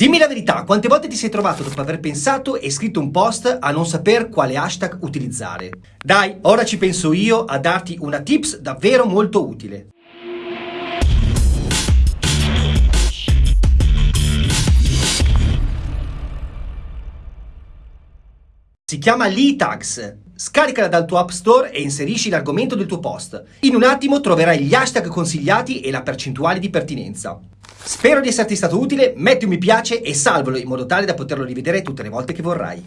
Dimmi la verità, quante volte ti sei trovato dopo aver pensato e scritto un post a non saper quale hashtag utilizzare? Dai, ora ci penso io a darti una tips davvero molto utile. Si chiama Lee Tags. Scaricala dal tuo App Store e inserisci l'argomento del tuo post. In un attimo troverai gli hashtag consigliati e la percentuale di pertinenza. Spero di esserti stato utile, metti un mi piace e salvalo in modo tale da poterlo rivedere tutte le volte che vorrai.